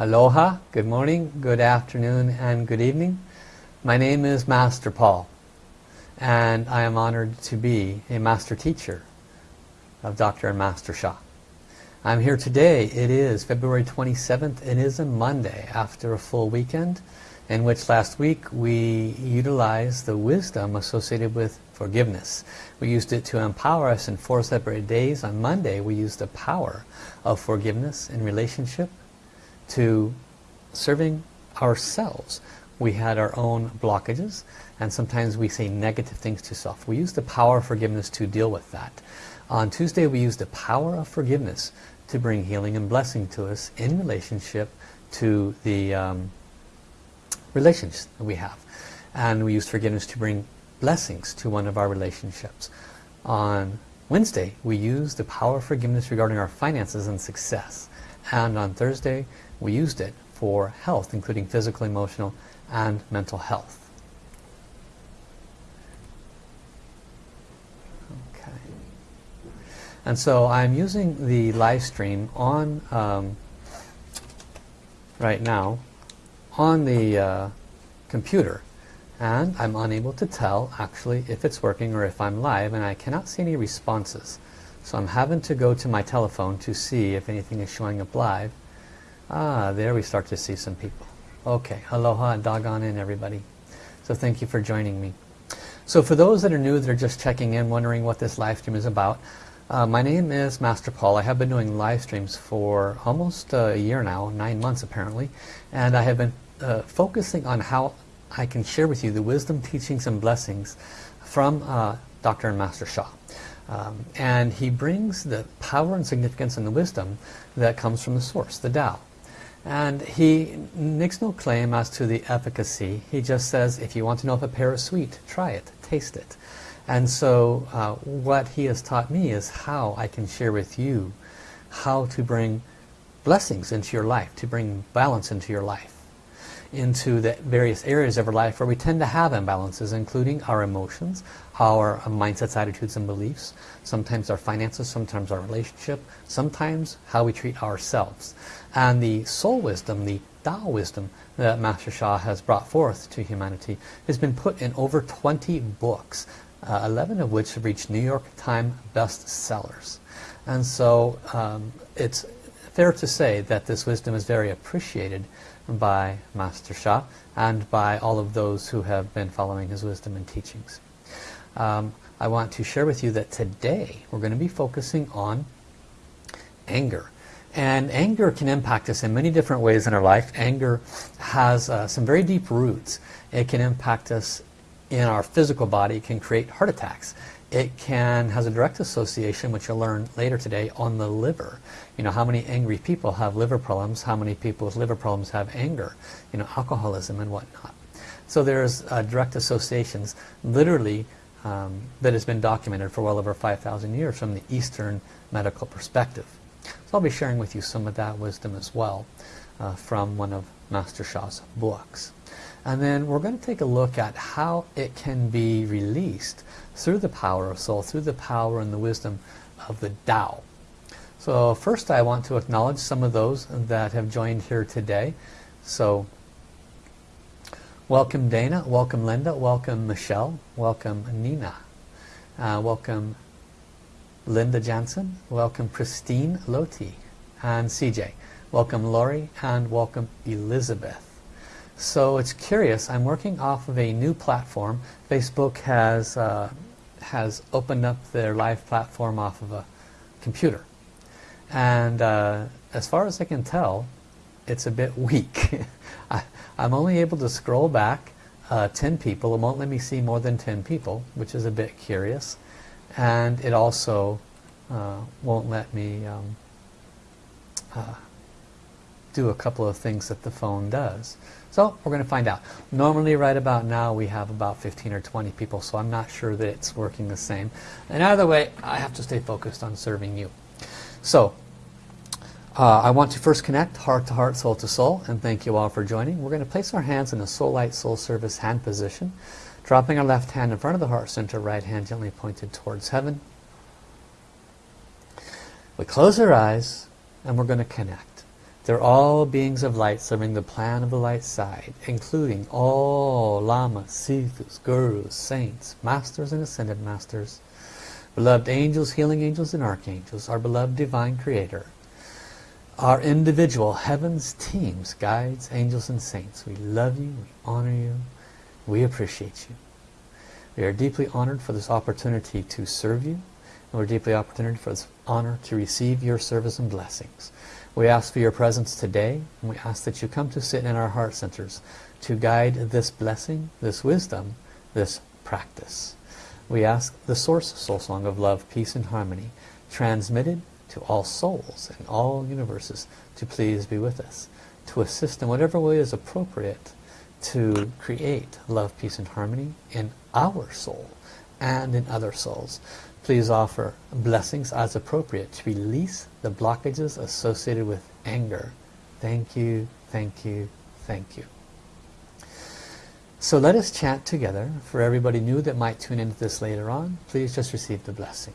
Aloha, good morning, good afternoon, and good evening. My name is Master Paul, and I am honored to be a Master Teacher of Dr. and Master Sha. I'm here today. It is February 27th. It is a Monday after a full weekend in which last week we utilized the wisdom associated with forgiveness. We used it to empower us in four separate days. On Monday we used the power of forgiveness in relationship to serving ourselves. We had our own blockages and sometimes we say negative things to self. We use the power of forgiveness to deal with that. On Tuesday we used the power of forgiveness to bring healing and blessing to us in relationship to the um, relations that we have. And we used forgiveness to bring blessings to one of our relationships. On Wednesday we used the power of forgiveness regarding our finances and success. And on Thursday we used it for health, including physical, emotional, and mental health. Okay. And so I'm using the live stream on um, right now on the uh, computer and I'm unable to tell actually if it's working or if I'm live and I cannot see any responses so I'm having to go to my telephone to see if anything is showing up live Ah, there we start to see some people. Okay, aloha and doggone in everybody. So thank you for joining me. So for those that are new, that are just checking in, wondering what this live stream is about, uh, my name is Master Paul. I have been doing live streams for almost a year now, nine months apparently, and I have been uh, focusing on how I can share with you the wisdom, teachings, and blessings from uh, Dr. and Master Sha. Um, and he brings the power and significance and the wisdom that comes from the source, the Tao. And he makes no claim as to the efficacy. He just says, if you want to know if a pear is sweet, try it, taste it. And so uh, what he has taught me is how I can share with you how to bring blessings into your life, to bring balance into your life, into the various areas of our life where we tend to have imbalances, including our emotions, our mindsets, attitudes, and beliefs, sometimes our finances, sometimes our relationship, sometimes how we treat ourselves. And the soul wisdom, the Tao wisdom that Master Sha has brought forth to humanity has been put in over 20 books, uh, 11 of which have reached New York Times bestsellers. And so um, it's fair to say that this wisdom is very appreciated by Master Sha and by all of those who have been following his wisdom and teachings. Um, I want to share with you that today we're going to be focusing on anger. And anger can impact us in many different ways in our life. Anger has uh, some very deep roots. It can impact us in our physical body. It can create heart attacks. It can has a direct association, which you'll learn later today, on the liver. You know, how many angry people have liver problems, how many people with liver problems have anger, you know, alcoholism and whatnot. So there's uh, direct associations, literally, um, that has been documented for well over 5,000 years from the Eastern medical perspective. So I'll be sharing with you some of that wisdom as well uh, from one of Master Sha's books. And then we're going to take a look at how it can be released through the power of soul, through the power and the wisdom of the Tao. So first I want to acknowledge some of those that have joined here today. So welcome Dana, welcome Linda, welcome Michelle, welcome Nina, uh, welcome Linda Jansen, welcome Christine Loti, and CJ. Welcome Lori, and welcome Elizabeth. So it's curious, I'm working off of a new platform. Facebook has, uh, has opened up their live platform off of a computer. And uh, as far as I can tell, it's a bit weak. I, am only able to scroll back uh, 10 people. It won't let me see more than 10 people, which is a bit curious and it also uh, won't let me um, uh, do a couple of things that the phone does. So we're going to find out. Normally right about now we have about 15 or 20 people so I'm not sure that it's working the same. And either way I have to stay focused on serving you. So uh, I want to first connect heart to heart, soul to soul and thank you all for joining. We're going to place our hands in a soul light, soul service hand position. Dropping our left hand in front of the heart center, right hand gently pointed towards heaven. We close our eyes and we're going to connect. They're all beings of light serving the plan of the light side, including all lamas, siddhas, gurus, saints, masters and ascended masters, beloved angels, healing angels and archangels, our beloved divine creator, our individual heavens teams, guides, angels and saints. We love you, we honor you, we appreciate you. We are deeply honored for this opportunity to serve you, and we're deeply honored for this honor to receive your service and blessings. We ask for your presence today, and we ask that you come to sit in our heart centers to guide this blessing, this wisdom, this practice. We ask the Source Soul Song of Love, Peace and Harmony, transmitted to all souls and all universes, to please be with us, to assist in whatever way is appropriate to create love, peace and harmony in our soul and in other souls. Please offer blessings as appropriate to release the blockages associated with anger. Thank you, thank you, thank you. So let us chant together. For everybody new that might tune into this later on, please just receive the blessing.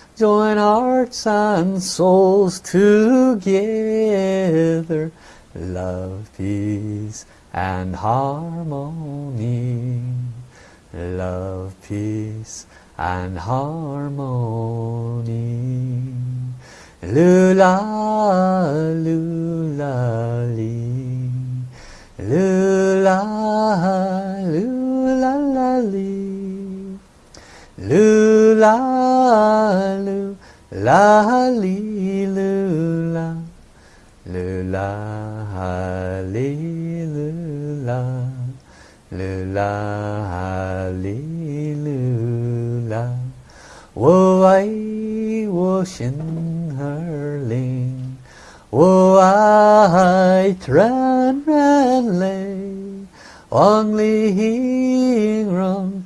Join hearts and souls together. Love, peace and harmony love, peace and harmony. Lula, lula. Lula, lula. Loo la loo la li loo la. Loo la li loo la. La li la. Wo ai wo xin ling. Wo ai tran ran lei. Wang li hing rong.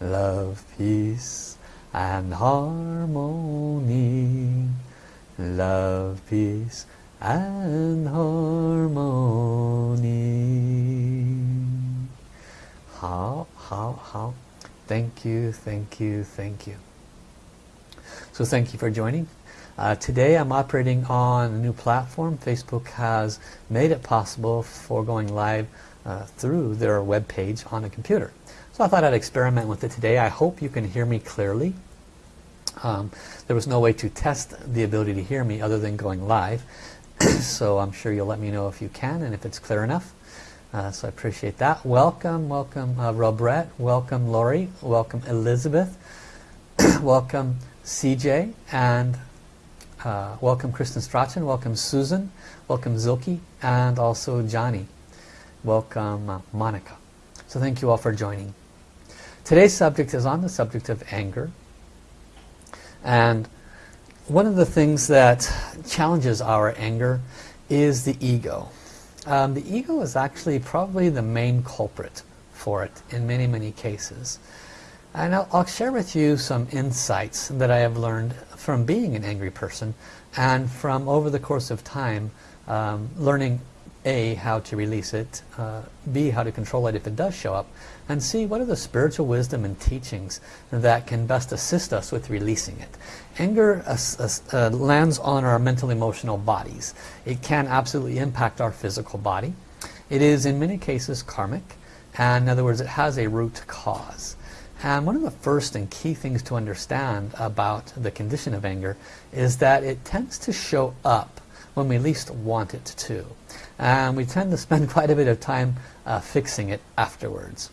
Love, peace, and harmony. Love, peace, and harmony. How, how, how. Thank you, thank you, thank you. So thank you for joining. Uh, today I'm operating on a new platform. Facebook has made it possible for going live uh, through their web page on a computer. So I thought I'd experiment with it today. I hope you can hear me clearly. Um, there was no way to test the ability to hear me other than going live. so I'm sure you'll let me know if you can and if it's clear enough. Uh, so I appreciate that. Welcome, welcome uh, Robert, welcome Lori, welcome Elizabeth, welcome CJ, and uh, welcome Kristen Strachan, welcome Susan, welcome Zilke, and also Johnny. Welcome uh, Monica. So thank you all for joining. Today's subject is on the subject of anger. And one of the things that challenges our anger is the ego. Um, the ego is actually probably the main culprit for it in many, many cases. And I'll, I'll, share with you some insights that I have learned from being an angry person and from over the course of time um, learning A, how to release it, uh, B, how to control it if it does show up, and C, what are the spiritual wisdom and teachings that can best assist us with releasing it. Anger uh, uh, lands on our mental emotional bodies. It can absolutely impact our physical body. It is in many cases karmic, and in other words it has a root cause. And one of the first and key things to understand about the condition of anger is that it tends to show up when we least want it to. And we tend to spend quite a bit of time uh, fixing it afterwards.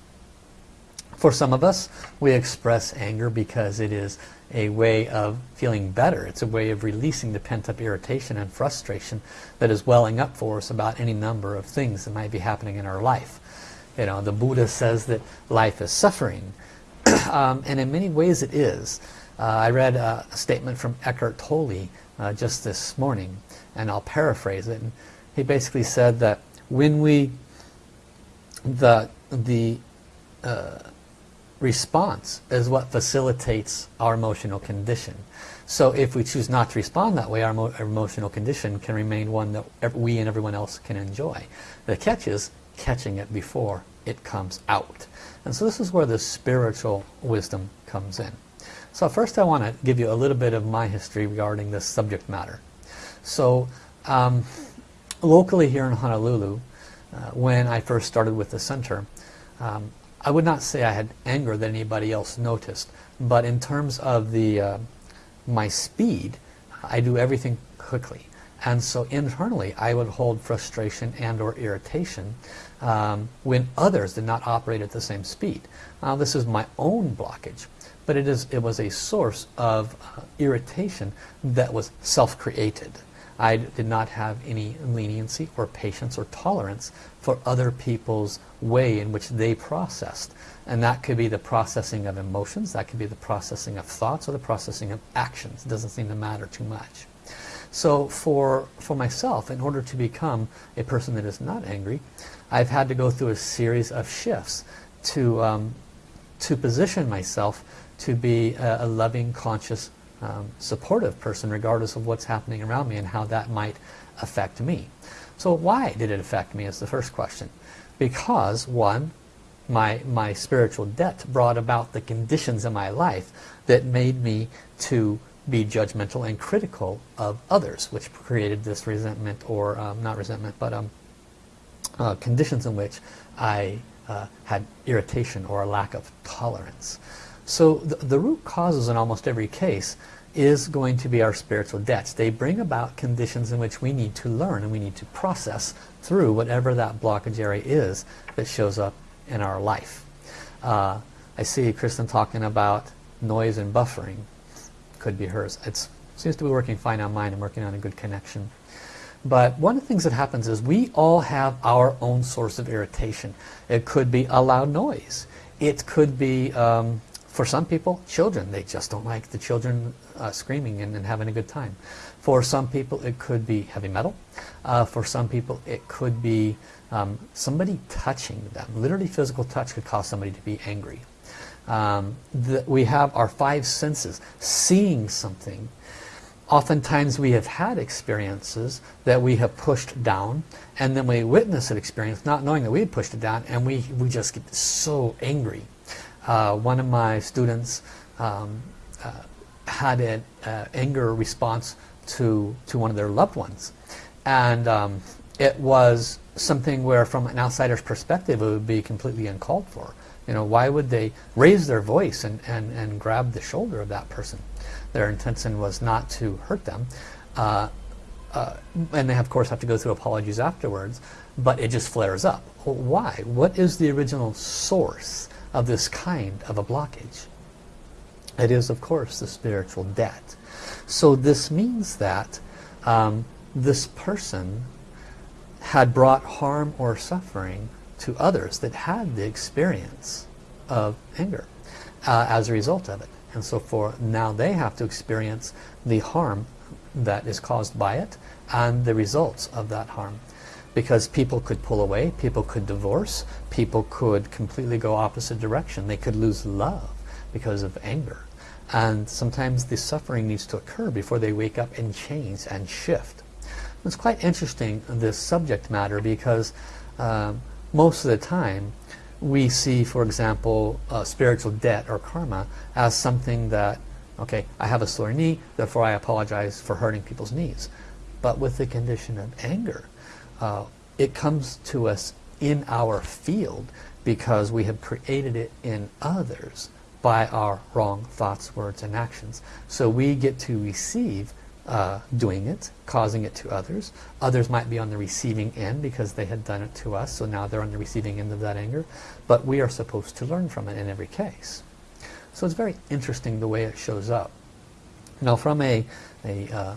For some of us, we express anger because it is a way of feeling better. It's a way of releasing the pent-up irritation and frustration that is welling up for us about any number of things that might be happening in our life. You know, the Buddha says that life is suffering. um, and in many ways it is. Uh, I read a, a, statement from Eckhart Tolle uh, just this morning, and I'll paraphrase it. He basically said that when we, the, the uh, response is what facilitates our emotional condition. So if we choose not to respond that way, our, emo our, emotional condition can remain one that we and everyone else can enjoy. The catch is catching it before it comes out. And so this is where the spiritual wisdom comes in. So first I want to give you a little bit of my history regarding this subject matter. So um, locally here in Honolulu, uh, when I first started with the center, um, I would not say I had anger that anybody else noticed, but in terms of the uh, my speed, I do everything quickly. And so internally, I would hold frustration and or irritation um, when others did not operate at the same speed. Now this is my own blockage, but it, is, it was a source of uh, irritation that was self-created. I did not have any leniency or patience or tolerance for other people's way in which they processed. And that could be the processing of emotions, that could be the processing of thoughts, or the processing of actions. It doesn't seem to matter too much. So for, for myself, in order to become a person that is not angry, I've had to go through a series of shifts to, um, to position myself to be a, a loving, conscious um, supportive person regardless of what's happening around me and how that might affect me. So why did it affect me is the first question. Because one, my, my spiritual debt brought about the conditions in my life that made me to be judgmental and critical of others, which created this resentment or, um, not resentment, but um, uh, conditions in which I uh, had irritation or a lack of tolerance. So the, the root causes in almost every case is going to be our spiritual debts. They bring about conditions in which we need to learn and we need to process through whatever that blockage area is that shows up in our life. Uh, I see Kristen talking about noise and buffering. Could be hers. It seems to be working fine on mine. I'm working on a good connection. But one of the things that happens is we all have our own source of irritation. It could be a loud noise. It could be um, for some people, children, they just don't like the children uh, screaming and, and, having a good time. For some people, it could be heavy metal. Uh, for some people, it could be um, somebody touching them. Literally physical touch could cause somebody to be angry. Um, the, we have our five senses. Seeing something. Oftentimes we have had experiences that we have pushed down and then we witness an experience not knowing that we had pushed it down and we, we just get so angry uh, one of my students um, uh, had an uh, anger response to, to one of their loved ones. And um, it was something where from an outsider's perspective it would be completely uncalled for. You know, why would they raise their voice and, and, and grab the shoulder of that person? Their intention was not to hurt them. Uh, uh, and they of course have to go through apologies afterwards, but it just flares up. Why? What is the original source? Of this kind of a blockage. It is, of course, the spiritual debt. So this means that um, this person had brought harm or suffering to others that had the experience of anger uh, as a result of it. And so for now they have to experience the harm that is caused by it and the results of that harm because people could pull away, people could divorce, people could completely go opposite direction. They could lose love because of anger. And sometimes the suffering needs to occur before they wake up and change and shift. It's quite interesting, this subject matter, because um, most of the time we see, for example, uh, spiritual debt or karma as something that, okay, I have a sore knee, therefore I apologize for hurting people's knees. But with the condition of anger, uh, it comes to us in our field because we have created it in others by our wrong thoughts, words, and actions. So we get to receive uh, doing it, causing it to others. Others might be on the receiving end because they had done it to us, so now they're on the receiving end of that anger. But we are supposed to learn from it in every case. So it's very interesting the way it shows up. Now from a, a uh,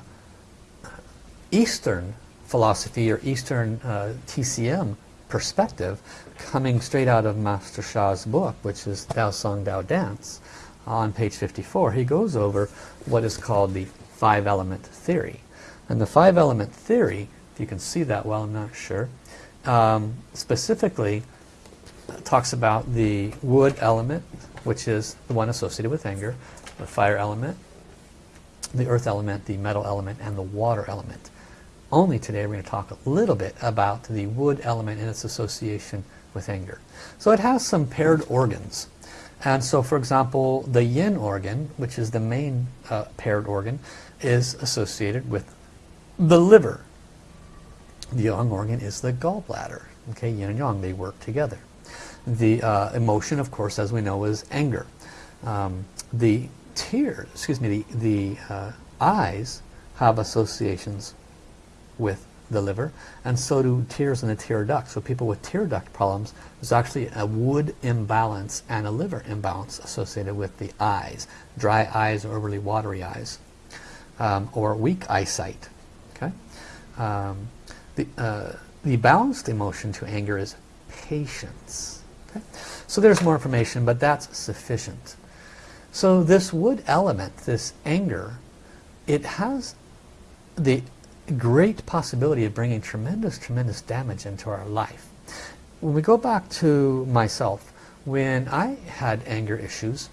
Eastern philosophy or Eastern uh, TCM perspective, coming straight out of Master Sha's book, which is Tao Song Tao Dance, on page 54, he goes over what is called the five element theory. And the five element theory, if you can see that well, I'm not sure, um, specifically talks about the wood element, which is the one associated with anger, the fire element, the earth element, the metal element, and the water element. Only today we're going to talk a little bit about the wood element and its association with anger. So it has some paired organs. And so for example, the yin organ, which is the main uh, paired organ, is associated with the liver. The yang organ is the gallbladder. Okay, yin and yang, they work together. The uh, emotion, of course, as we know, is anger. Um, the tears, excuse me, the, the uh, eyes have associations with the liver and so do tears in the tear duct. So people with tear duct problems, there's actually a wood imbalance and a liver imbalance associated with the eyes. Dry eyes or overly watery eyes um, or weak eyesight. Okay, um, the, uh, the balanced emotion to anger is patience. Okay? So there's more information, but that's sufficient. So this wood element, this anger, it has the great possibility of bringing tremendous, tremendous damage into our life. When we go back to myself, when I had anger issues,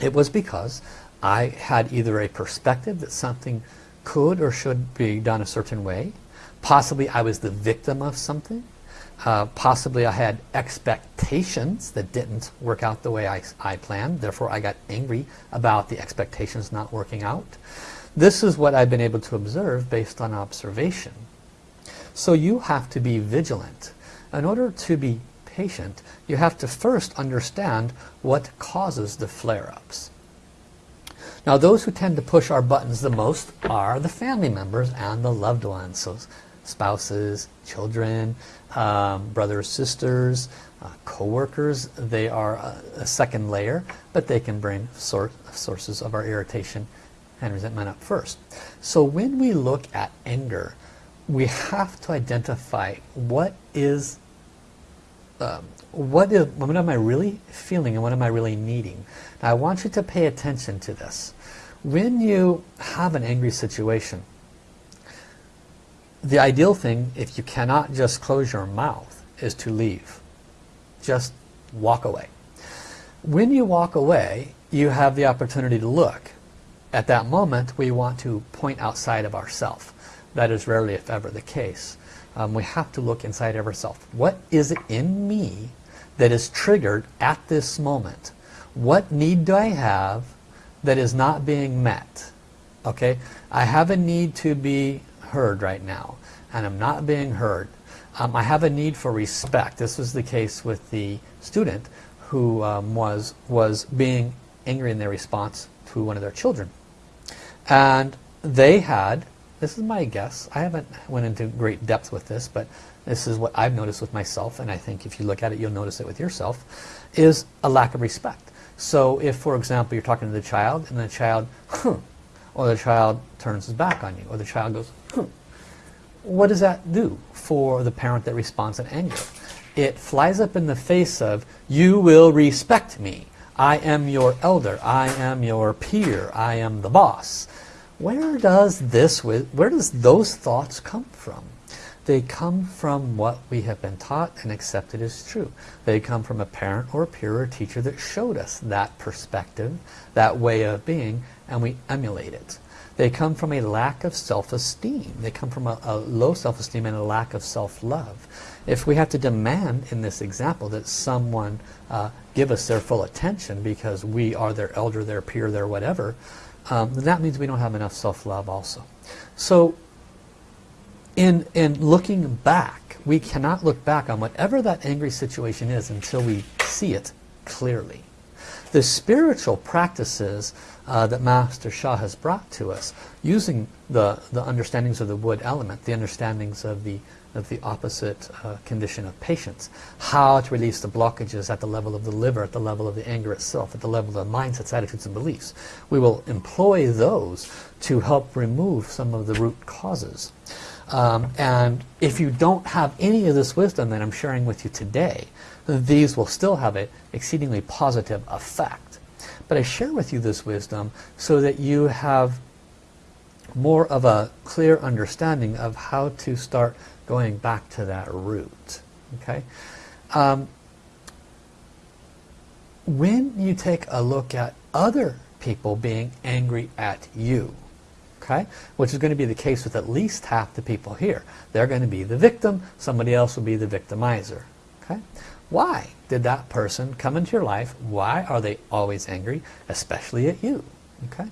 it was because I had either a perspective that something could or should be done a certain way. Possibly I was the victim of something. Uh, possibly I had expectations that didn't work out the way I, I planned. Therefore I got angry about the expectations not working out. This is what I've been able to observe based on observation. So you have to be vigilant. In order to be patient, you have to first understand what causes the flare-ups. Now those who tend to push our buttons the most are the family members and the loved ones. So spouses, children, um, brothers, sisters, uh, co-workers, they are a, a, second layer, but they can bring sor sources of our irritation and resentment up first. So when we look at anger, we have to identify what is um, what is what am I really feeling and what am I really needing. Now I want you to pay attention to this. When you have an angry situation, the ideal thing, if you cannot just close your mouth, is to leave. Just walk away. When you walk away, you have the opportunity to look. At that moment, we want to point outside of ourself. That is rarely, if ever, the case. Um, we have to look inside of ourselves. What is it in me that is triggered at this moment? What need do I have that is not being met. Okay, I have a need to be heard right now, and I'm not being heard. Um, I have a need for respect. This was the case with the student who um, was was being angry in their response to one of their children, and they had. This is my guess. I haven't went into great depth with this, but this is what I've noticed with myself, and I think if you look at it, you'll notice it with yourself, is a lack of respect. So if, for example, you're talking to the child and the child, huh, or the child turns his back on you, or the child goes, huh, what does that do for the parent that responds in anger? It flies up in the face of, you will respect me. I am your elder. I am your peer. I am the boss. Where does this, where does those thoughts come from? They come from what we have been taught and accepted as true. They come from a parent or a peer or teacher that showed us that perspective, that way of being, and we emulate it. They come from a lack of self-esteem. They come from a, a low self-esteem and a lack of self-love. If we have to demand in this example that someone uh, give us their full attention because we are their elder, their peer, their whatever, um, that means we don't have enough self-love also. So in, in looking back, we cannot look back on whatever that angry situation is until we see it clearly. The spiritual practices uh, that Master Sha has brought to us, using the, the understandings of the wood element, the understandings of the, of the opposite uh, condition of patience, how to release the blockages at the level of the liver, at the level of the anger itself, at the level of the mindsets, attitudes, and beliefs. We will employ those to help remove some of the root causes. Um, and if you don't have any of this wisdom that I'm sharing with you today, these will still have an exceedingly positive effect. But I share with you this wisdom so that you have more of a clear understanding of how to start going back to that root. Okay. Um, when you take a look at other people being angry at you, okay? Which is going to be the case with at least half the people here. They're going to be the victim, somebody else will be the victimizer, okay? Why did that person come into your life? Why are they always angry, especially at you, okay?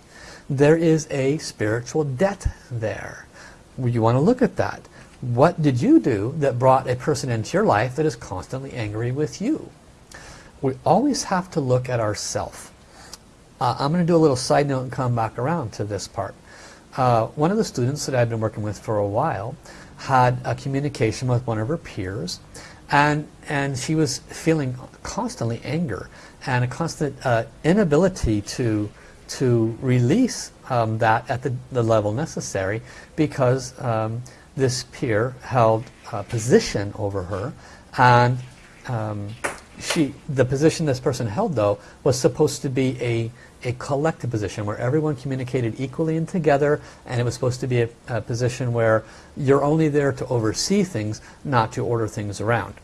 There is a spiritual debt there. You want to look at that. What did you do that brought a person into your life that is constantly angry with you? We always have to look at ourself. Uh, I'm going to do a little side note and come back around to this part. Uh, one of the students that I've been working with for a while had a communication with one of her peers and and she was feeling constantly anger and a constant uh, inability to to release um, that at the, the level necessary because um, this peer held a position over her and um, she the position this person held though was supposed to be a a collective position where everyone communicated equally and together and it was supposed to be a, a position where you're only there to oversee things not to order things around.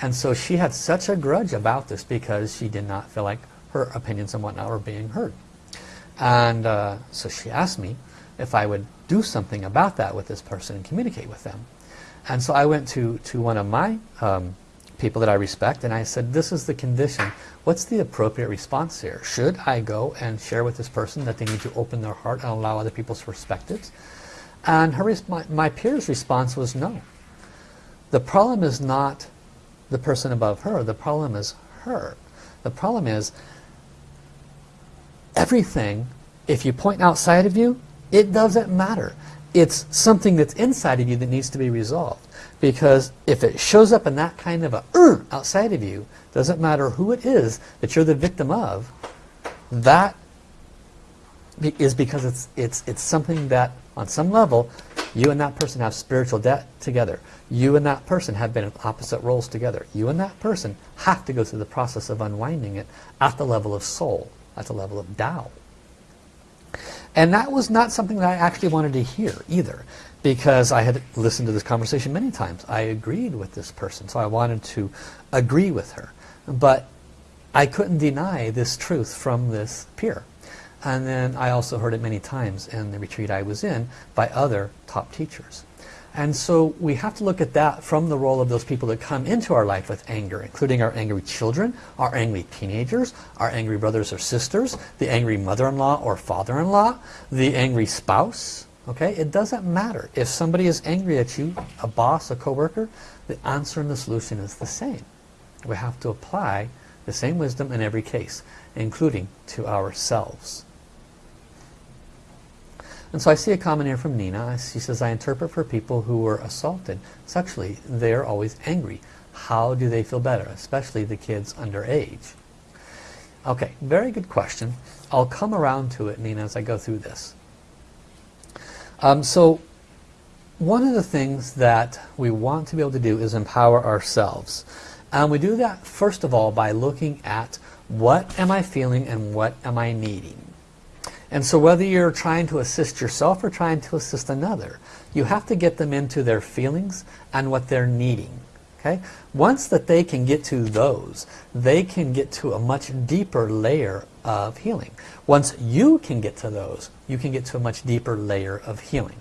And so she had such a grudge about this because she did not feel like her opinions and whatnot were being heard. And uh, so she asked me if I would do something about that with this person and communicate with them. And so I went to to one of my um, people that I respect and I said this is the condition. What's the appropriate response here? Should I go and share with this person that they need to open their heart and allow other people's perspectives and her my, my peer's response was no. The problem is not the person above her. The problem is her. The problem is everything if you point outside of you it doesn't matter it's something that's inside of you that needs to be resolved because if it shows up in that kind of a uh, outside of you, doesn't matter who it is that you're the victim of, that is because it's, it's, it's something that on some level you and that person have spiritual debt together. You and that person have been in opposite roles together. You and that person have to go through the process of unwinding it at the level of soul, at the level of Tao. And that was not something that I actually wanted to hear either because I had listened to this conversation many times. I agreed with this person, so I wanted to agree with her. But I couldn't deny this truth from this peer. And then I also heard it many times in the retreat I was in by other top teachers. And so we have to look at that from the role of those people that come into our life with anger, including our angry children, our angry teenagers, our angry brothers or sisters, the angry mother-in-law or father-in-law, the angry spouse, Okay, it doesn't matter. If somebody is angry at you, a boss, a coworker, the answer and the solution is the same. We have to apply the same wisdom in every case, including to ourselves. And so I see a comment here from Nina. She says, I interpret for people who were assaulted sexually. They're always angry. How do they feel better, especially the kids under age? Okay, very good question. I'll come around to it, Nina, as I go through this. Um, so one of the things that we want to be able to do is empower ourselves. And we do that first of all by looking at what am I feeling and what am I needing. And so whether you're trying to assist yourself or trying to assist another, you have to get them into their feelings and what they're needing. Okay? Once that they can get to those, they can get to a much deeper layer of healing. Once you can get to those, you can get to a much deeper layer of healing.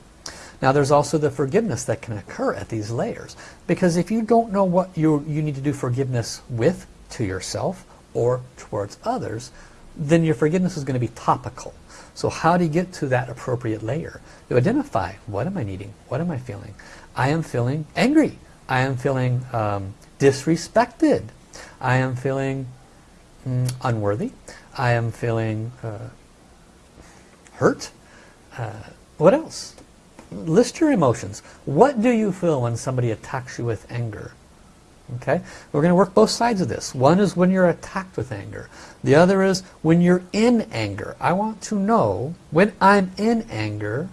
Now there's also the forgiveness that can occur at these layers. Because if you don't know what you, you need to do forgiveness with to yourself or towards others, then your forgiveness is going to be topical. So how do you get to that appropriate layer? You identify, what am I needing? What am I feeling? I am feeling angry. I am feeling um, disrespected. I am feeling mm, unworthy. I am feeling uh, hurt. Uh, what else? List your emotions. What do you feel when somebody attacks you with anger? Okay, we're going to work both sides of this. One is when you're attacked with anger. The other is when you're in anger. I want to know when I'm in anger,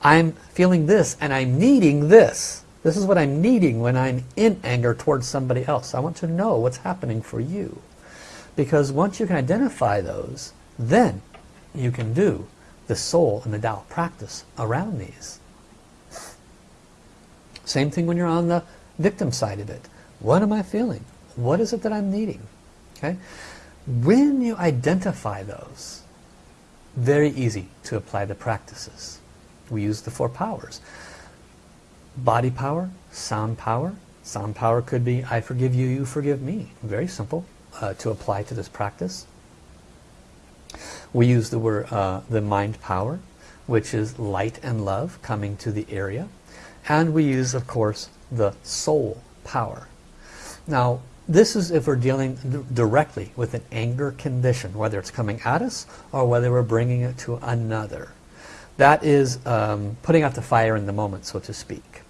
I'm feeling this and I'm needing this. This is what I'm needing when I'm in anger towards somebody else. I want to know what's happening for you. Because once you can identify those, then you can do the soul and the Tao practice around these. Same thing when you're on the victim side of it. What am I feeling? What is it that I'm needing? Okay. When you identify those, very easy to apply the practices. We use the four powers. Body power, sound power. Sound power could be, I forgive you, you forgive me. Very simple uh, to apply to this practice. We use the word, uh, the mind power, which is light and love coming to the area. And we use, of course, the soul power. Now, this is if we're dealing directly with an anger condition, whether it's coming at us or whether we're bringing it to another. That is um, putting out the fire in the moment, so to speak.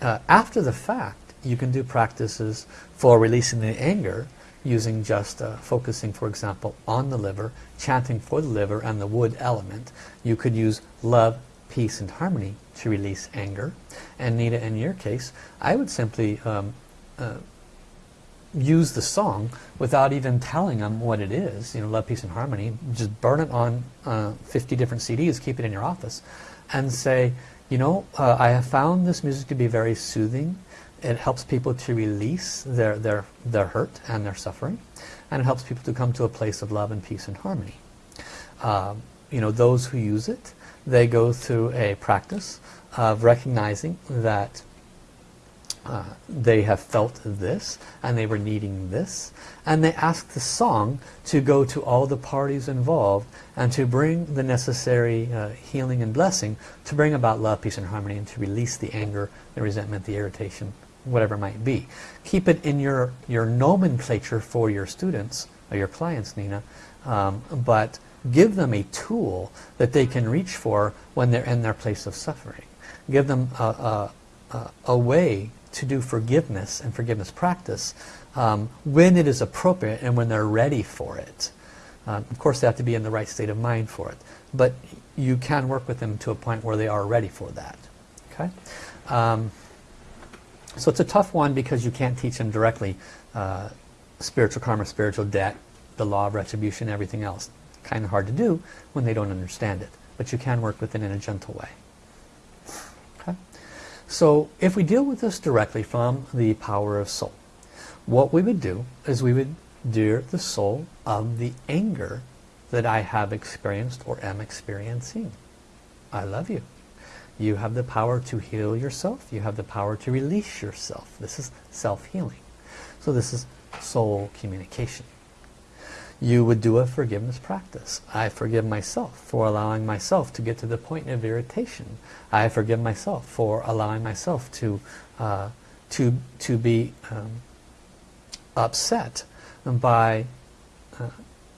Uh, after the fact, you can do practices for releasing the anger using just uh, focusing, for example, on the liver, chanting for the liver and the wood element. You could use love, peace, and harmony to release anger. And Nita, in your case, I would simply um, uh, use the song without even telling them what it is, you know, Love, Peace and Harmony, just burn it on uh, 50 different CDs, keep it in your office, and say, you know, uh, I have found this music to be very soothing. It helps people to release their, their, their hurt and their suffering, and it helps people to come to a place of love and peace and harmony. Um, you know, those who use it, they go through a practice of recognizing that uh, they have felt this and they were needing this and they ask the song to go to all the parties involved and to bring the necessary uh, healing and blessing to bring about love, peace and harmony and to release the anger, the resentment, the irritation, whatever it might be. Keep it in your, your nomenclature for your students or your clients, Nina, um, but give them a tool that they can reach for when they're in their place of suffering. Give them a, a, a way to do forgiveness and forgiveness practice um, when it is appropriate and when they're ready for it. Um, of course, they have to be in the right state of mind for it. But you can work with them to a point where they are ready for that. Okay. Um, so it's a tough one because you can't teach them directly uh, spiritual karma, spiritual debt, the law of retribution, everything else. Kind of hard to do when they don't understand it. But you can work with it in a gentle way. So if we deal with this directly from the power of soul, what we would do is we would dear the soul of the anger that I have experienced or am experiencing. I love you. You have the power to heal yourself. You have the power to release yourself. This is self-healing. So this is soul communication you would do a forgiveness practice. I forgive myself for allowing myself to get to the point of irritation. I forgive myself for allowing myself to uh, to to be um, upset by uh,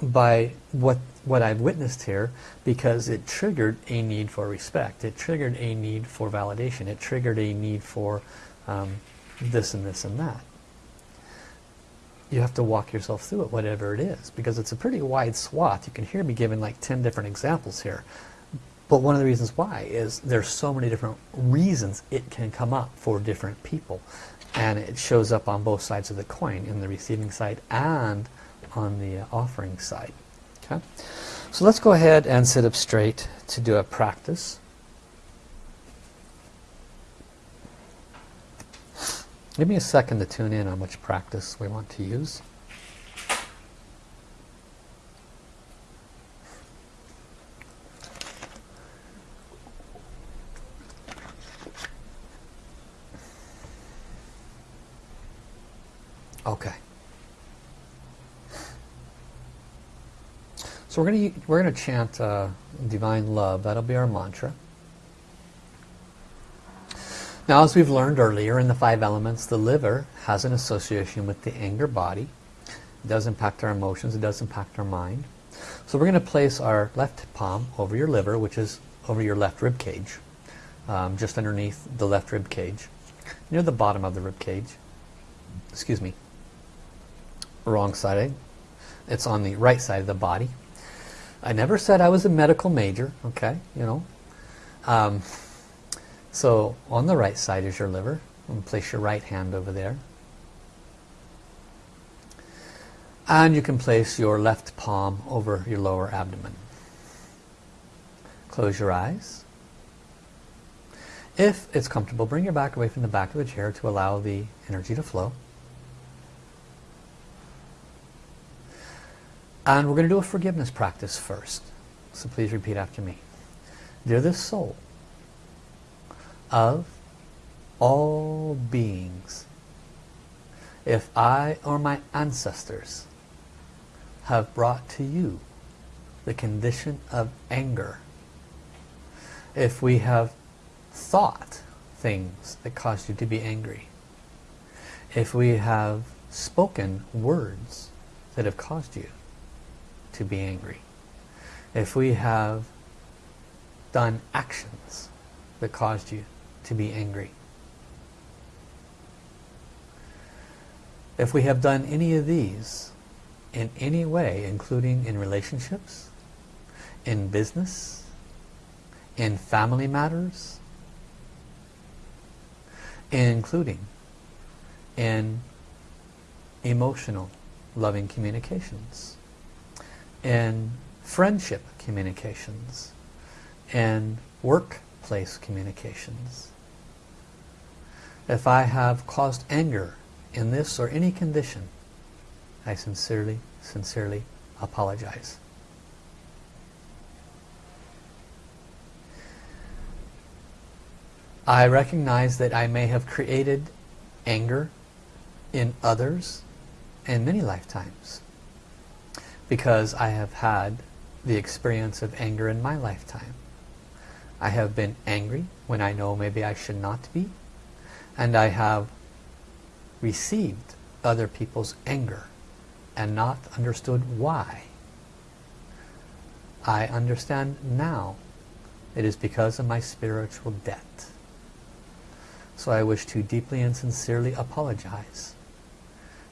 by what what I've witnessed here because it triggered a need for respect. It triggered a need for validation. It triggered a need for um, this and this and that you have to walk yourself through it, whatever it is, because it's a pretty wide swath. You can hear me giving like 10 different examples here. But one of the reasons why is there's so many different reasons it can come up for different people. And it shows up on both sides of the coin, in the receiving side and on the uh, offering side. Okay, So let's go ahead and sit up straight to do a practice. Give me a second to tune in on which practice we want to use. Okay. So we're going to we're going to chant uh, divine love. That'll be our mantra. Now, as we've learned earlier in the five elements, the liver has an association with the anger body. It does impact our emotions. It does impact our mind. So we're going to place our left palm over your liver, which is over your left rib cage, um, just underneath the left rib cage, near the bottom of the rib cage. Excuse me. Wrong side. It's on the right side of the body. I never said I was a medical major, okay, you know. Um, so on the right side is your liver. And place your right hand over there. And you can place your left palm over your lower abdomen. Close your eyes. If it's comfortable, bring your back away from the back of the chair to allow the energy to flow. And we're going to do a forgiveness practice first. So please repeat after me. Dear the soul of all beings, if I or my ancestors have brought to you the condition of anger, if we have thought things that caused you to be angry, if we have spoken words that have caused you to be angry. If we have done actions that caused you to be angry. If we have done any of these in any way, including in relationships, in business, in family matters, including in emotional loving communications, in friendship communications and workplace communications. If I have caused anger in this or any condition, I sincerely, sincerely apologize. I recognize that I may have created anger in others in many lifetimes because I have had the experience of anger in my lifetime. I have been angry when I know maybe I should not be and I have received other people's anger and not understood why. I understand now it is because of my spiritual debt. So I wish to deeply and sincerely apologize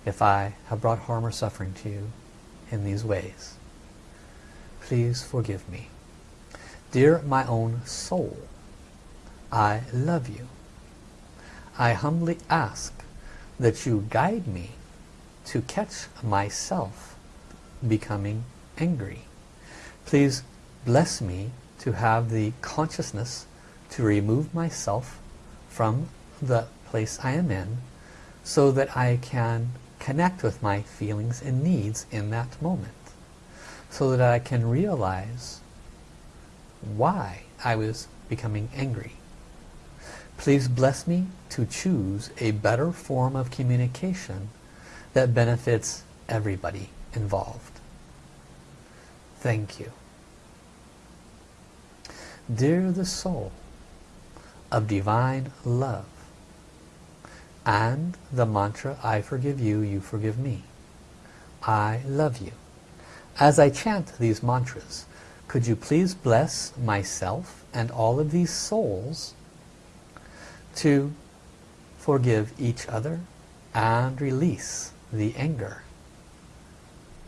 if I have brought harm or suffering to you in these ways. Please forgive me. Dear my own soul, I love you. I humbly ask that you guide me to catch myself becoming angry. Please bless me to have the consciousness to remove myself from the place I am in so that I can connect with my feelings and needs in that moment so that I can realize why I was becoming angry. Please bless me to choose a better form of communication that benefits everybody involved. Thank you. Dear the soul of divine love, and the mantra, I forgive you, you forgive me. I love you. As I chant these mantras, could you please bless myself and all of these souls to forgive each other and release the anger.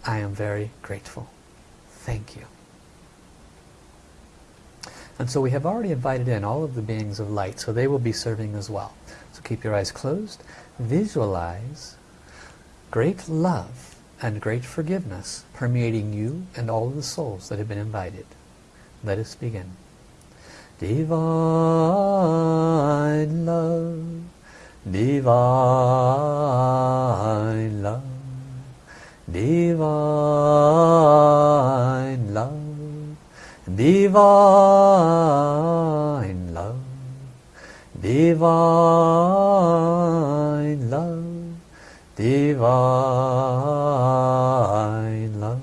I am very grateful. Thank you. And so we have already invited in all of the beings of light, so they will be serving as well. So keep your eyes closed. Visualize great love and great forgiveness permeating you and all of the souls that have been invited. Let us begin. Divine love, divine love, divine love, divine love, divine love, divine love,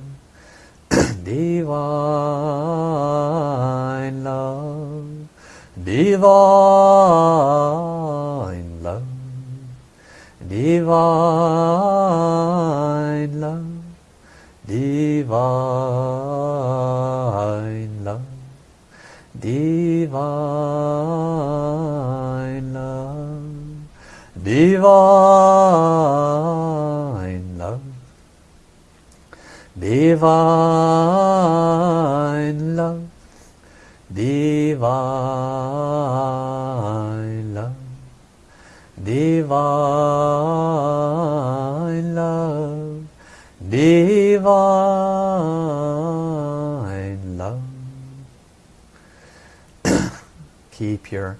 divine divine love, divine love, divine love, divine love, divine love, divine love, divine love, divine love, divine love. Keep your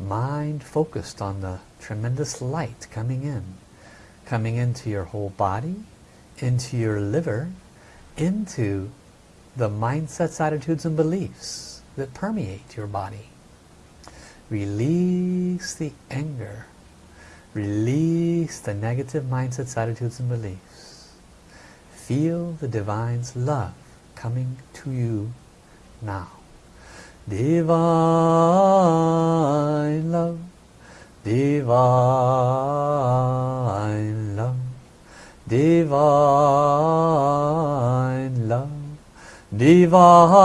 mind focused on the tremendous light coming in, coming into your whole body, into your liver, into the mindsets, attitudes and beliefs that permeate your body. Release the anger. Release the negative mindsets, attitudes and beliefs. Feel the Divine's love coming to you now. Divine love, divine love, divine love, divine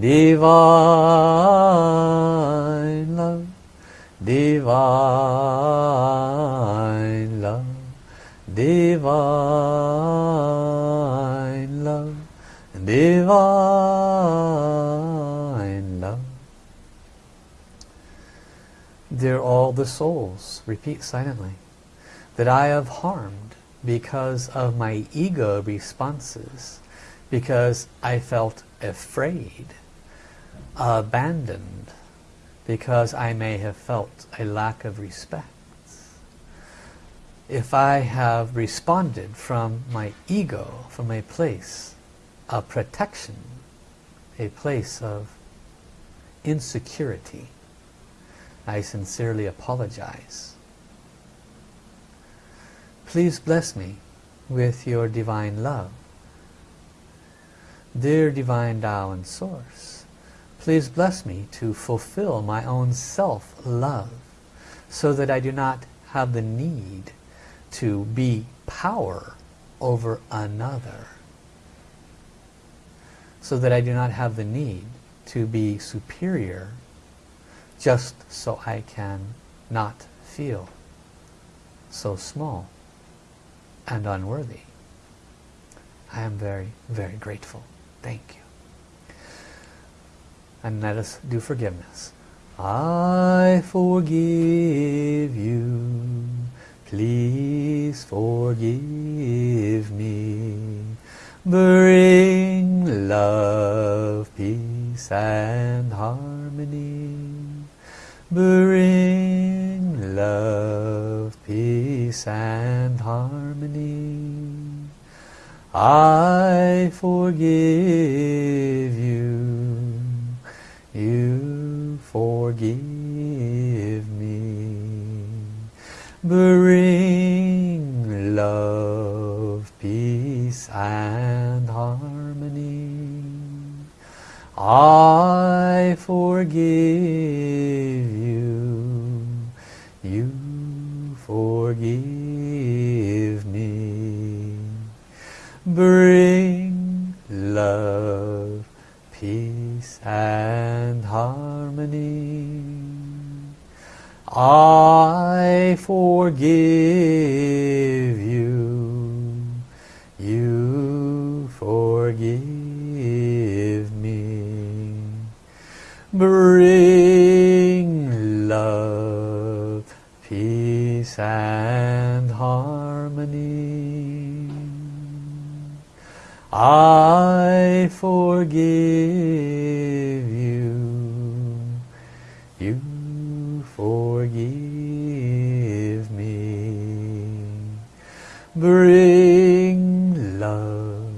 divine love, divine love, divine love, divine love, divine love. Dear all the souls, repeat silently, that I have harmed because of my ego responses, because I felt afraid, abandoned, because I may have felt a lack of respect. If I have responded from my ego, from a place of protection, a place of insecurity, I sincerely apologize. Please bless me with your divine love. Dear Divine Tao and Source, please bless me to fulfill my own self-love so that I do not have the need to be power over another. So that I do not have the need to be superior just so I can not feel so small and unworthy. I am very, very grateful. Thank you. And let us do forgiveness. I forgive you. Please forgive me. Bring love, peace and harmony. Bring love, peace and harmony. I forgive you. You forgive me. Bring love, peace and harmony. I forgive forgive me. Bring love, peace and harmony. I forgive you. You forgive me. Bring peace and harmony. I forgive you. You forgive me. Bring love,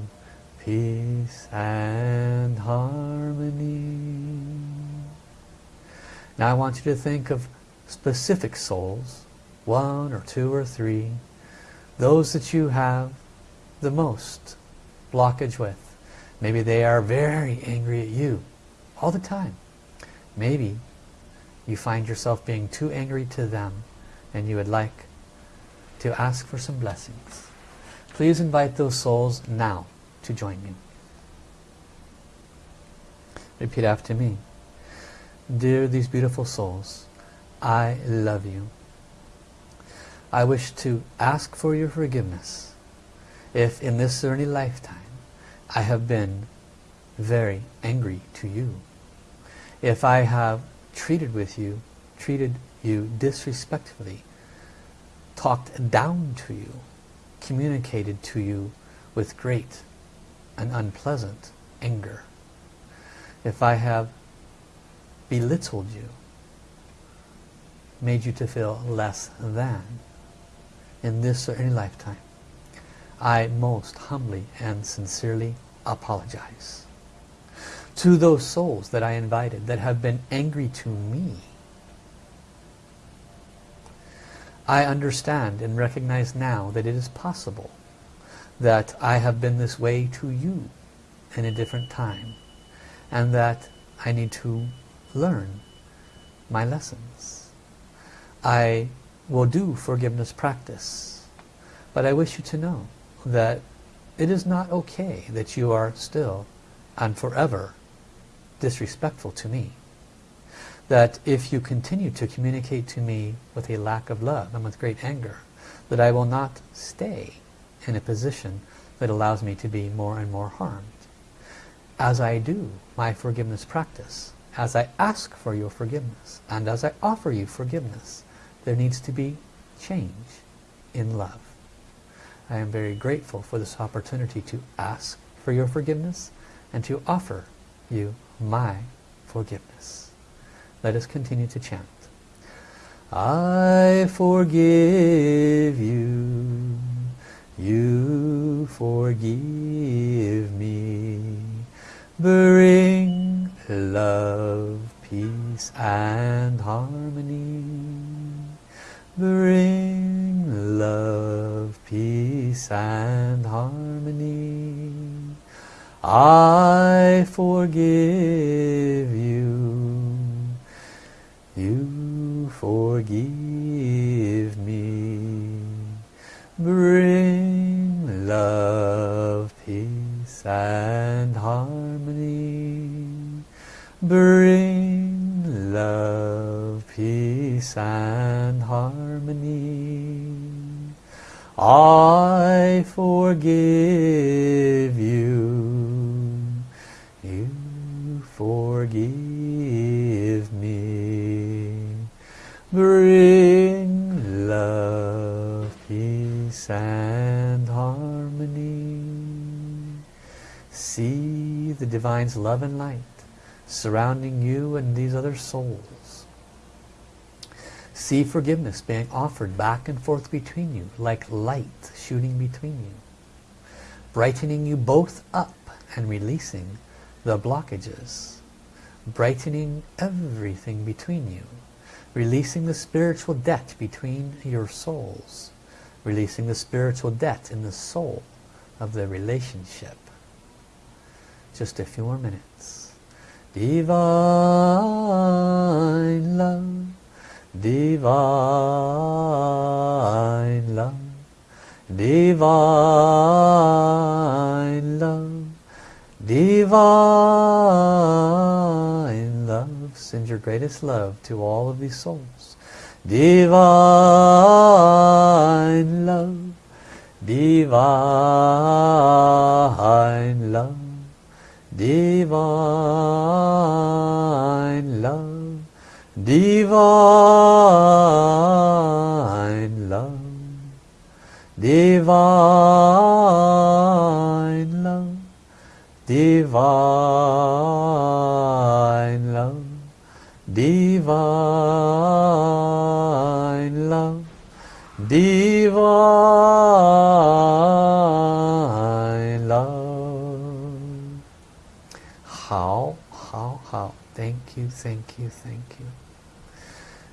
peace and harmony. Now I want you to think of specific souls, one or two or three, those that you have the most blockage with. Maybe they are very angry at you all the time. Maybe you find yourself being too angry to them and you would like to ask for some blessings. Please invite those souls now to join me. Repeat after me. Dear these beautiful souls, I love you. I wish to ask for your forgiveness if in this early lifetime I have been very angry to you. If I have treated with you, treated you disrespectfully, talked down to you, communicated to you with great and unpleasant anger. If I have belittled you, made you to feel less than in this or any lifetime, I most humbly and sincerely apologize. To those souls that I invited that have been angry to me, I understand and recognize now that it is possible that I have been this way to you in a different time and that I need to learn my lessons. I will do forgiveness practice but I wish you to know that it is not okay that you are still and forever disrespectful to me. That if you continue to communicate to me with a lack of love and with great anger, that I will not stay in a position that allows me to be more and more harmed. As I do my forgiveness practice, as I ask for your forgiveness, and as I offer you forgiveness, there needs to be change in love. I am very grateful for this opportunity to ask for your forgiveness and to offer you my forgiveness. Let us continue to chant. I forgive you, you forgive me. Bring love, peace and harmony. Bring love, peace and harmony. I forgive you. You forgive me. Bring love, peace and harmony. Bring love, peace and harmony. I forgive you. You forgive me. Bring love, peace and harmony. See the Divine's love and light surrounding you and these other souls. See forgiveness being offered back and forth between you, like light shooting between you. Brightening you both up and releasing the blockages. Brightening everything between you. Releasing the spiritual debt between your souls. Releasing the spiritual debt in the soul of the relationship. Just a few more minutes. Divine love divine love, divine love, divine love. Send your greatest love to all of these souls. Divine love, divine love, divine love, divine love, divine love, divine love, divine love, divine love. Hao, hao, hao. Thank you, thank you, thank you.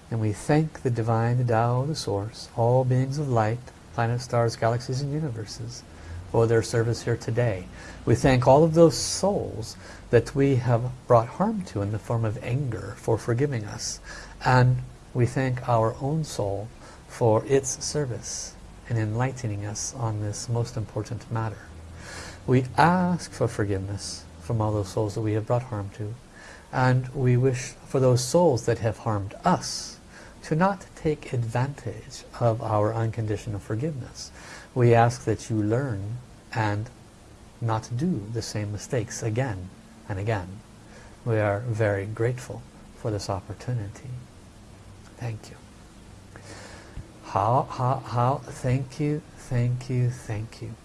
And we thank the divine, the Tao, the source, all beings of light, planets, stars, galaxies, and universes for their service here today. We thank all of those souls that we have brought harm to in the form of anger for forgiving us. And we thank our own soul for its service in enlightening us on this most important matter. We ask for forgiveness from all those souls that we have brought harm to. And we wish for those souls that have harmed us to not take advantage of our unconditional forgiveness. We ask that you learn and not do the same mistakes again and again. We are very grateful for this opportunity. Thank you. Hao, hao, hao, thank you, thank you, thank you.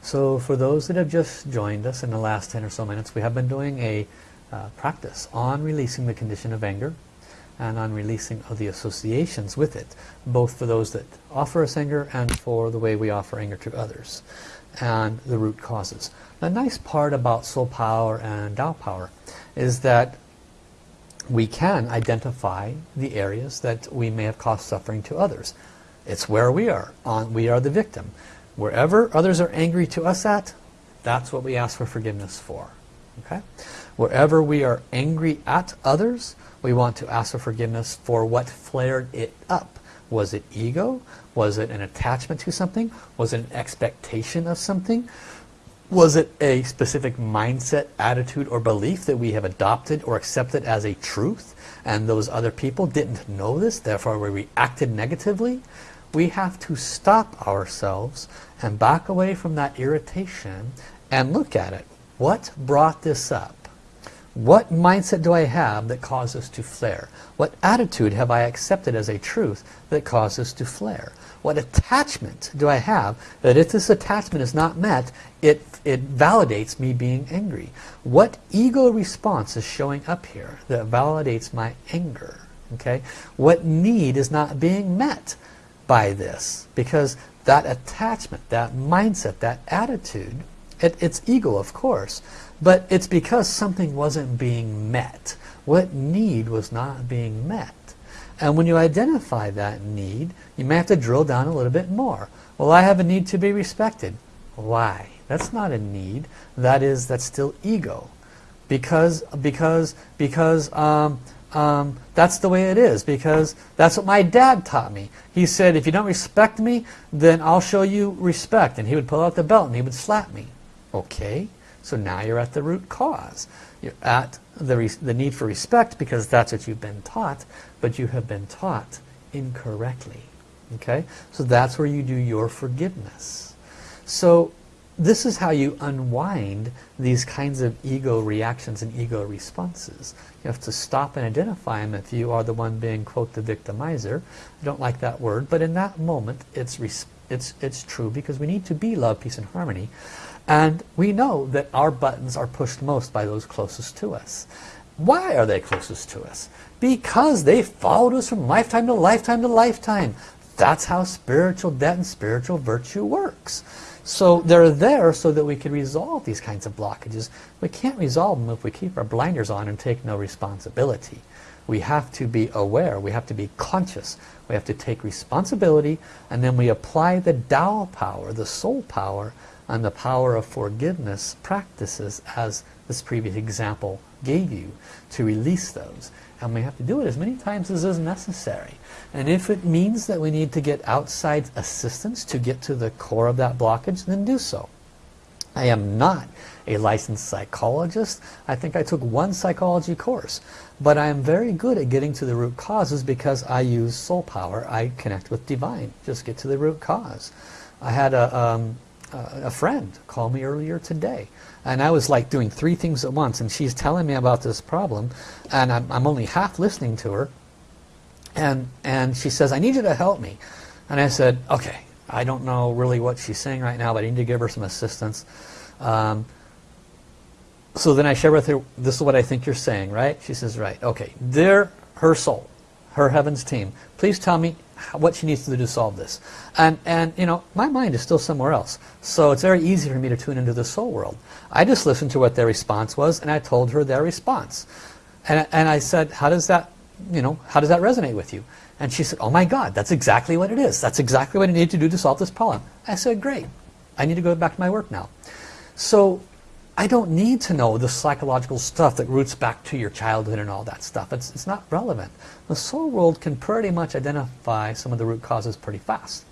So for those that have just joined us in the last 10 or so minutes, we have been doing a uh, practice on releasing the condition of anger and on releasing of the associations with it, both for those that offer us anger and for the way we offer anger to others, and the root causes. The nice part about soul power and Tao power is that we can identify the areas that we may have caused suffering to others. It's where we are. On, we are the victim. Wherever others are angry to us at, that's what we ask for forgiveness for. Okay? Wherever we are angry at others, we want to ask for forgiveness for what flared it up. Was it ego? Was it an attachment to something? Was it an expectation of something? Was it a specific mindset, attitude, or belief that we have adopted or accepted as a truth and those other people didn't know this, therefore we reacted negatively? We have to stop ourselves and back away from that irritation and look at it. What brought this up? What mindset do I have that causes to flare? What attitude have I accepted as a truth that causes to flare? What attachment do I have that if this attachment is not met, it, it validates me being angry? What ego response is showing up here that validates my anger? Okay, What need is not being met by this? Because that attachment, that mindset, that attitude, it, it's ego of course, but it's because something wasn't being met. What need was not being met? And when you identify that need, you may have to drill down a little bit more. Well, I have a need to be respected. Why? That's not a need. That is, that's still ego. Because, because, because um, um, that's the way it is. Because that's what my dad taught me. He said, if you don't respect me, then I'll show you respect. And he would pull out the belt and he would slap me. Okay. So now you're at the root cause. You're at the, the need for respect because that's what you've been taught, but you have been taught incorrectly. Okay? So that's where you do your forgiveness. So this is how you unwind these kinds of ego reactions and ego responses. You have to stop and identify them if you are the one being, quote, the victimizer. I don't like that word, but in that moment it's, it's, it's true because we need to be love, peace, and harmony. And we know that our buttons are pushed most by those closest to us. Why are they closest to us? Because they followed us from lifetime to lifetime to lifetime. That's how spiritual debt and spiritual virtue works. So they're there so that we can resolve these kinds of blockages. We can't resolve them if we keep our blinders on and take no responsibility. We have to be aware, we have to be conscious, we have to take responsibility and then we apply the Tao power, the soul power and the power of forgiveness practices as this previous example gave you to release those. And we have to do it as many times as is necessary. And if it means that we need to get outside assistance to get to the core of that blockage, then do so. I am not a licensed psychologist. I think I took one psychology course. But I am very good at getting to the root causes because I use soul power. I connect with divine. Just get to the root cause. I had a, um, a friend call me earlier today and I was like doing three things at once and she's telling me about this problem and I'm, I'm only half listening to her and and she says I need you to help me and I said okay I don't know really what she's saying right now but I need to give her some assistance um, so then I share with her this is what I think you're saying right she says right okay they're her soul her heavens team please tell me what she needs to do to solve this. And, and you know, my mind is still somewhere else. So it's very easy for me to tune into the soul world. I just listened to what their response was and I told her their response. And, and I said, how does that, you know, how does that resonate with you? And she said, oh my God, that's exactly what it is. That's exactly what I need to do to solve this problem. I said, great. I need to go back to my work now. So I don't need to know the psychological stuff that roots back to your childhood and all that stuff. It's, it's not relevant. The soul world can pretty much identify some of the root causes pretty fast.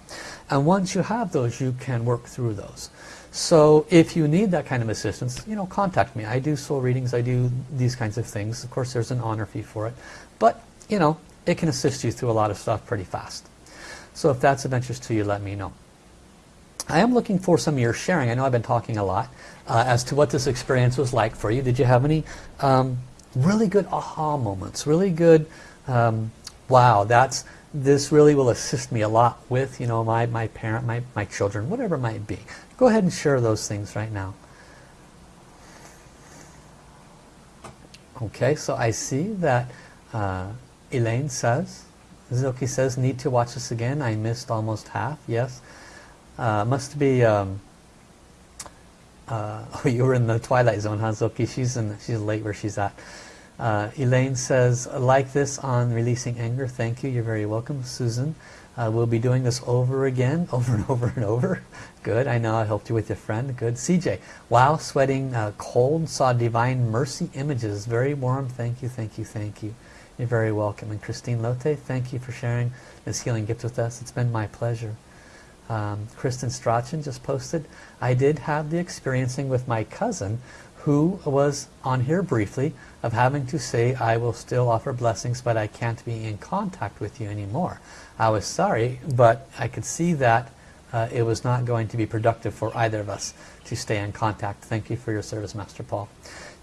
And once you have those, you can work through those. So if you need that kind of assistance, you know, contact me. I do soul readings, I do these kinds of things. Of course, there's an honor fee for it. But, you know, it can assist you through a lot of stuff pretty fast. So if that's of interest to you, let me know. I am looking for some of your sharing. I know I've been talking a lot uh, as to what this experience was like for you. Did you have any um, really good aha moments? Really good, um, wow, that's this really will assist me a lot with you know my, my parent, my, my children, whatever it might be. Go ahead and share those things right now. Okay, so I see that uh, Elaine says, Zilke says, need to watch this again. I missed almost half. Yes. Uh, must be um, uh, oh, you were in the twilight zone, Hazuki. She's in. She's late where she's at. Uh, Elaine says, like this on releasing anger. Thank you. You're very welcome, Susan. Uh, we'll be doing this over again, over and over and over. Good. I know I helped you with your friend. Good. CJ. Wow, sweating uh, cold. Saw divine mercy images. Very warm. Thank you. Thank you. Thank you. You're very welcome. And Christine Lotte, thank you for sharing this healing gift with us. It's been my pleasure um, Kristen Strachan just posted, I did have the experiencing with my cousin who was on here briefly of having to say I will still offer blessings but I can't be in contact with you anymore. I was sorry but I could see that uh, it was not going to be productive for either of us to stay in contact. Thank you for your service Master Paul.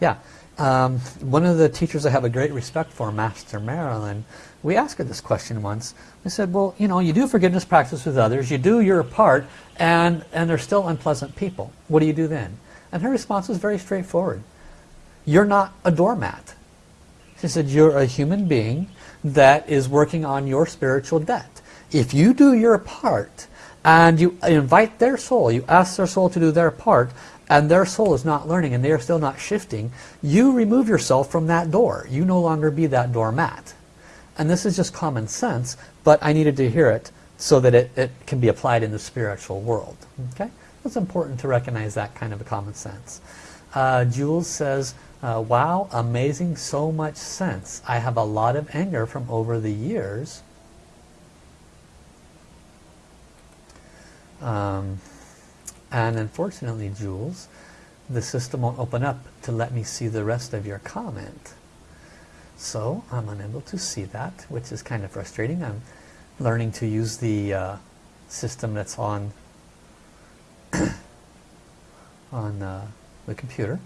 Yeah, um, one of the teachers I have a great respect for, Master Marilyn, we asked her this question once. We said, well, you know, you do forgiveness practice with others, you do your part, and, and they're still unpleasant people. What do you do then? And her response was very straightforward. You're not a doormat. She said, you're a human being that is working on your spiritual debt. If you do your part, and you invite their soul, you ask their soul to do their part, and their soul is not learning and they are still not shifting, you remove yourself from that door. You no longer be that doormat. And this is just common sense, but I needed to hear it so that it, it can be applied in the spiritual world. Okay, It's important to recognize that kind of a common sense. Uh, Jules says, uh, wow, amazing, so much sense. I have a lot of anger from over the years. Um, and unfortunately, Jules, the system won't open up to let me see the rest of your comment. So I'm unable to see that, which is kind of frustrating. I'm learning to use the uh, system that's on on uh, the computer.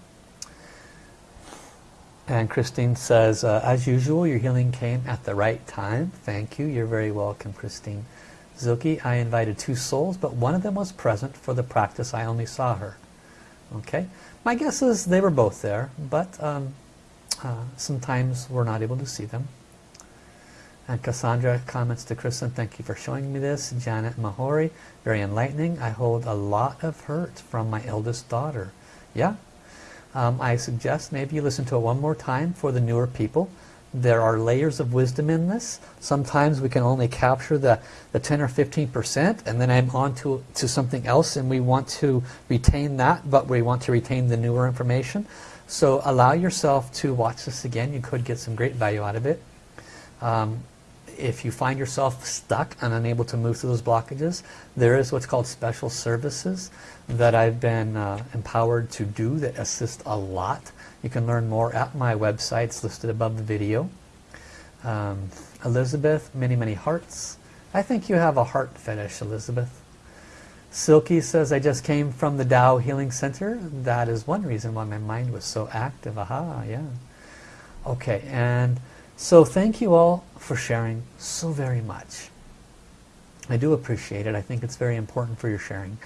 And Christine says, uh, as usual, your healing came at the right time. Thank you. You're very welcome, Christine. Zilke, I invited two souls, but one of them was present for the practice. I only saw her. Okay. My guess is they were both there, but um, uh, sometimes we're not able to see them. And Cassandra comments to Kristen, thank you for showing me this. Janet Mahori, very enlightening. I hold a lot of hurt from my eldest daughter. Yeah. Um, I suggest maybe you listen to it one more time for the newer people. There are layers of wisdom in this. Sometimes we can only capture the, the 10 or 15% and then I'm on to, to something else and we want to retain that, but we want to retain the newer information. So allow yourself to watch this again. You could get some great value out of it. Um, if you find yourself stuck and unable to move through those blockages, there is what's called special services that I've been uh, empowered to do that assist a lot. You can learn more at my websites listed above the video. Um, Elizabeth, many, many hearts. I think you have a heart fetish, Elizabeth. Silky says, I just came from the Tao Healing Center. That is one reason why my mind was so active. Aha, yeah. Okay, and so thank you all for sharing so very much. I do appreciate it. I think it's very important for your sharing.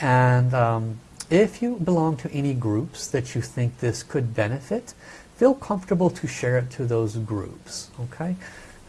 And um, if you belong to any groups that you think this could benefit, feel comfortable to share it to those groups. Okay,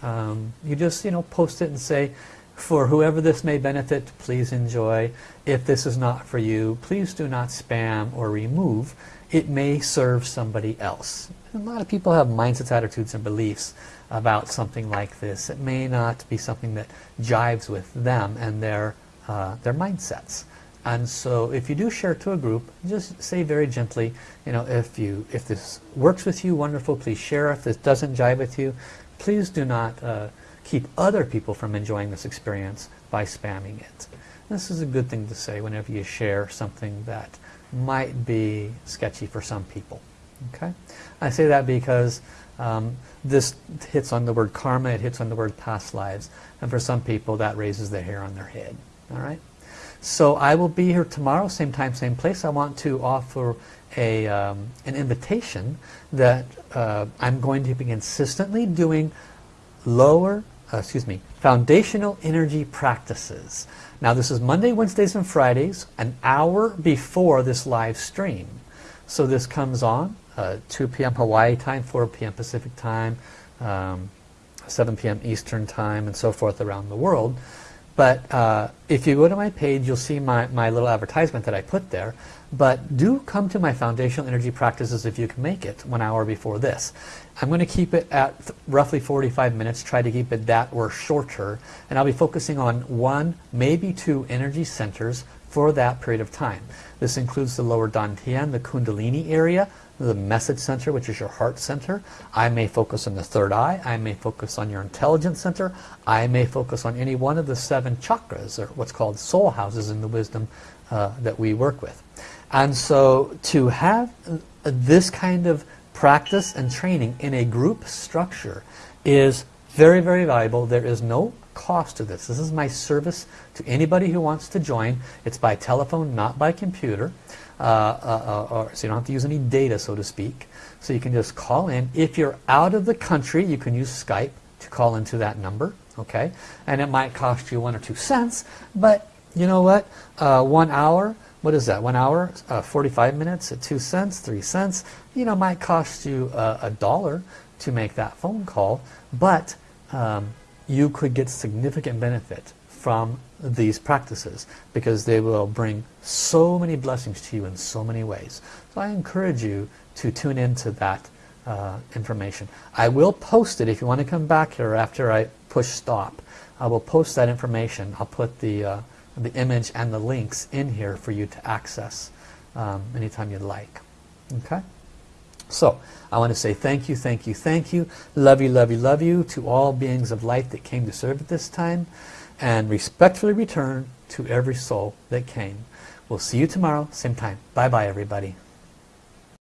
um, You just, you know, post it and say, for whoever this may benefit, please enjoy. If this is not for you, please do not spam or remove. It may serve somebody else. A lot of people have mindsets, attitudes, and beliefs about something like this. It may not be something that jives with them and their, uh, their mindsets. And so if you do share to a group, just say very gently, you know, if you if this works with you, wonderful, please share. If this doesn't jive with you, please do not uh, keep other people from enjoying this experience by spamming it. This is a good thing to say whenever you share something that might be sketchy for some people. Okay, I say that because um, this hits on the word karma, it hits on the word past lives, and for some people that raises the hair on their head. All right. So I will be here tomorrow, same time, same place. I want to offer a, um, an invitation that uh, I'm going to be consistently doing lower, uh, excuse me, foundational energy practices. Now this is Monday, Wednesdays, and Fridays, an hour before this live stream. So this comes on uh, 2 p.m. Hawaii time, 4 p.m. Pacific time, um, 7 p.m. Eastern time, and so forth around the world. But uh, if you go to my page, you'll see my, my little advertisement that I put there. But do come to my foundational energy practices if you can make it one hour before this. I'm going to keep it at roughly 45 minutes, try to keep it that or shorter. And I'll be focusing on one, maybe two energy centers for that period of time. This includes the lower Dantian, the Kundalini area, the message center, which is your heart center. I may focus on the third eye. I may focus on your intelligence center. I may focus on any one of the seven chakras, or what's called soul houses in the wisdom uh, that we work with. And so to have this kind of practice and training in a group structure is very, very valuable. There is no cost to this. This is my service to anybody who wants to join. It's by telephone, not by computer. Uh, uh, uh, or, so you don't have to use any data, so to speak. So you can just call in. If you're out of the country, you can use Skype to call into that number. Okay, And it might cost you one or two cents, but you know what? Uh, one hour, what is that? One hour, uh, 45 minutes at two cents, three cents, you know, might cost you a dollar to make that phone call, but um, you could get significant benefit from these practices because they will bring so many blessings to you in so many ways. So I encourage you to tune into that uh, information. I will post it if you want to come back here after I push stop. I will post that information. I'll put the, uh, the image and the links in here for you to access um, anytime you'd like. Okay? So, I want to say thank you, thank you, thank you. Love you, love you, love you to all beings of light that came to serve at this time and respectfully return to every soul that came. We'll see you tomorrow, same time. Bye-bye, everybody.